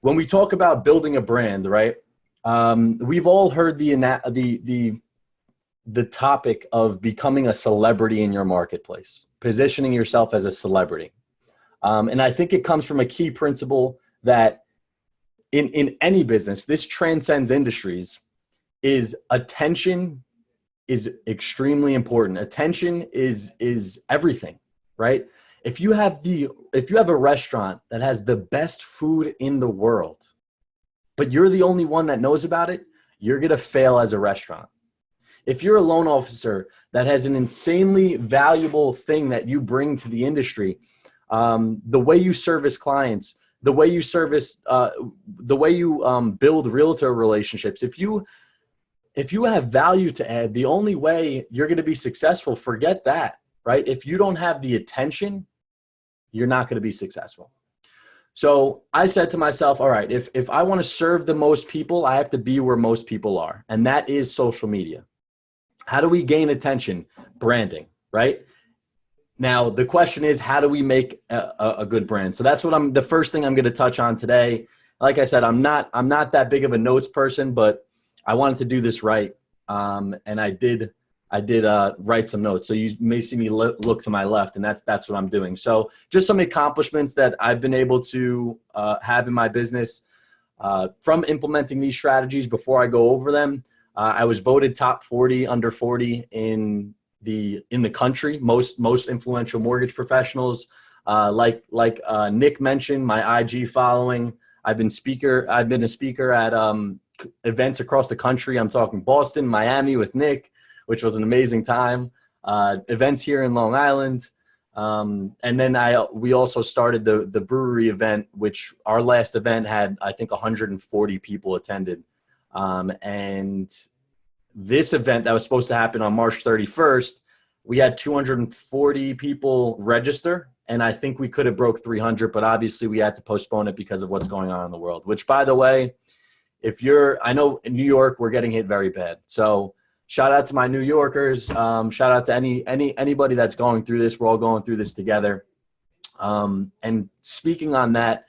when we talk about building a brand, right? Um, we've all heard the the the the topic of becoming a celebrity in your marketplace, positioning yourself as a celebrity, um, and I think it comes from a key principle that in in any business, this transcends industries. Is attention is extremely important. Attention is is everything, right? If you have the if you have a restaurant that has the best food in the world but you're the only one that knows about it you're going to fail as a restaurant if you're a loan officer that has an insanely valuable thing that you bring to the industry um, the way you service clients the way you service uh, the way you um, build realtor relationships if you if you have value to add the only way you're going to be successful forget that right? If you don't have the attention, you're not going to be successful. So I said to myself, all right, if, if I want to serve the most people, I have to be where most people are. And that is social media. How do we gain attention? Branding, right? Now, the question is, how do we make a, a, good brand? So that's what I'm, the first thing I'm going to touch on today. Like I said, I'm not, I'm not that big of a notes person, but I wanted to do this right. Um, and I did I did uh, write some notes. So you may see me look to my left and that's, that's what I'm doing. So just some accomplishments that I've been able to uh, have in my business uh, from implementing these strategies before I go over them. Uh, I was voted top 40 under 40 in the, in the country, most, most influential mortgage professionals. Uh, like, like uh, Nick mentioned, my IG following, I've been speaker, I've been a speaker at um, events across the country. I'm talking Boston, Miami with Nick, which was an amazing time. Uh, events here in Long Island. Um, and then I, we also started the, the brewery event, which our last event had, I think 140 people attended. Um, and this event that was supposed to happen on March 31st, we had 240 people register and I think we could have broke 300, but obviously we had to postpone it because of what's going on in the world, which by the way, if you're, I know in New York, we're getting hit very bad. So shout out to my New Yorkers. Um, shout out to any any anybody that's going through this. We're all going through this together. Um, and speaking on that,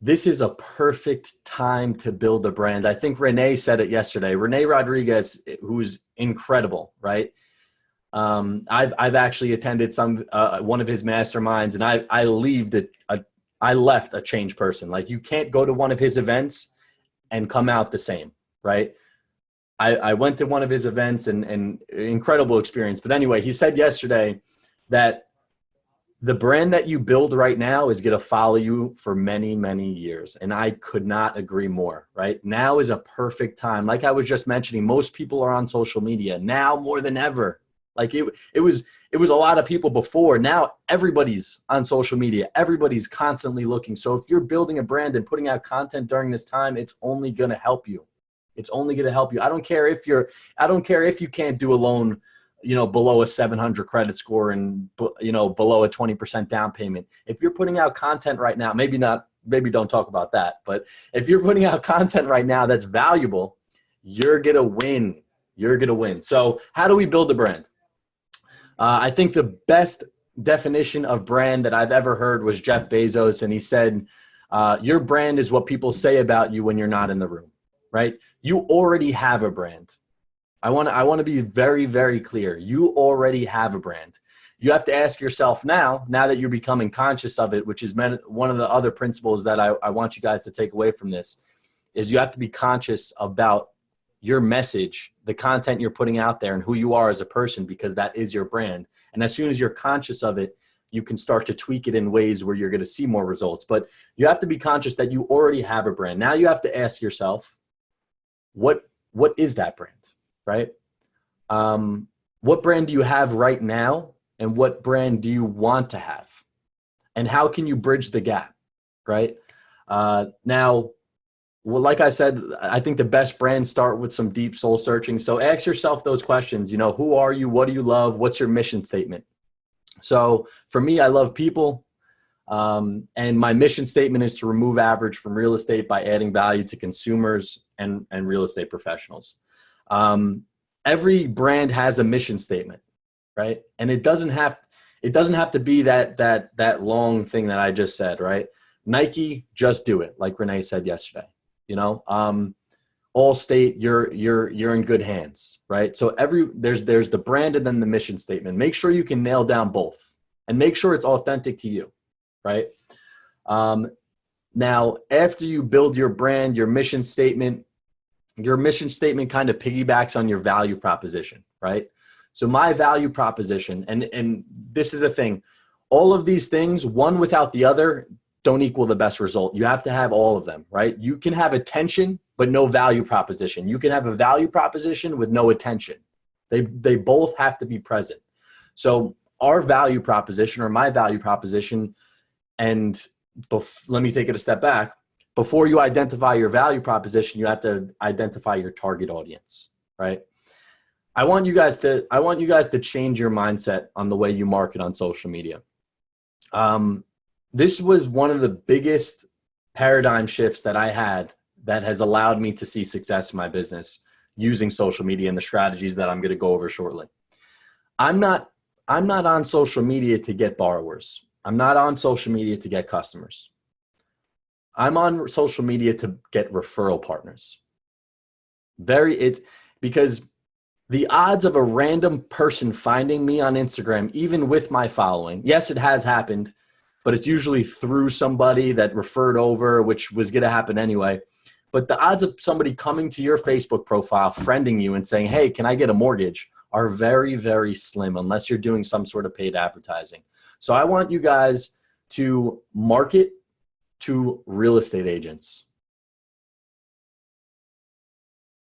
this is a perfect time to build a brand. I think Rene said it yesterday. Rene Rodriguez, who's incredible, right? Um, I've I've actually attended some uh, one of his masterminds, and I I leave the I left a changed person. Like you can't go to one of his events and come out the same, right? I, I went to one of his events and, and incredible experience. But anyway, he said yesterday that the brand that you build right now is going to follow you for many, many years. And I could not agree more, right? Now is a perfect time. Like I was just mentioning, most people are on social media now more than ever. Like it, it was, it was a lot of people before. Now everybody's on social media. Everybody's constantly looking. So if you're building a brand and putting out content during this time, it's only going to help you. It's only going to help you. I don't care if you're, I don't care if you can't do a loan, you know, below a 700 credit score and, you know, below a 20% down payment. If you're putting out content right now, maybe not, maybe don't talk about that, but if you're putting out content right now that's valuable, you're going to win. You're going to win. So how do we build a brand? Uh, I think the best definition of brand that I've ever heard was Jeff Bezos. And he said, uh, your brand is what people say about you when you're not in the room right? You already have a brand. I want to I want to be very very clear. You already have a brand. You have to ask yourself now, now that you're becoming conscious of it, which is one of the other principles that I, I want you guys to take away from this, is you have to be conscious about your message, the content you're putting out there and who you are as a person because that is your brand. And as soon as you're conscious of it, you can start to tweak it in ways where you're going to see more results. But you have to be conscious that you already have a brand. Now you have to ask yourself, what what is that brand, right? Um, what brand do you have right now, and what brand do you want to have, and how can you bridge the gap, right? Uh, now, well, like I said, I think the best brands start with some deep soul searching. So ask yourself those questions. You know, who are you? What do you love? What's your mission statement? So for me, I love people. Um, and my mission statement is to remove average from real estate by adding value to consumers and, and real estate professionals. Um, every brand has a mission statement, right? And it doesn't have, it doesn't have to be that, that, that long thing that I just said, right? Nike, just do it, like Rene said yesterday. You know, um, Allstate, you're you're you're in good hands, right? So every there's there's the brand and then the mission statement. Make sure you can nail down both, and make sure it's authentic to you, right? Um, now, after you build your brand, your mission statement, your mission statement kind of piggybacks on your value proposition, right? So my value proposition, and and this is the thing, all of these things, one without the other, don't equal the best result. You have to have all of them, right? You can have attention, but no value proposition. You can have a value proposition with no attention. They, they both have to be present. So our value proposition or my value proposition, and let me take it a step back. Before you identify your value proposition, you have to identify your target audience, right? I want you guys to, I want you guys to change your mindset on the way you market on social media. Um, this was one of the biggest paradigm shifts that I had that has allowed me to see success in my business using social media and the strategies that I'm going to go over shortly. I'm not I'm not on social media to get borrowers. I'm not on social media to get customers. I'm on social media to get referral partners. Very it because the odds of a random person finding me on Instagram, even with my following, yes, it has happened but it's usually through somebody that referred over, which was going to happen anyway. But the odds of somebody coming to your Facebook profile, friending you and saying, hey, can I get a mortgage are very, very slim unless you're doing some sort of paid advertising. So I want you guys to market to real estate agents.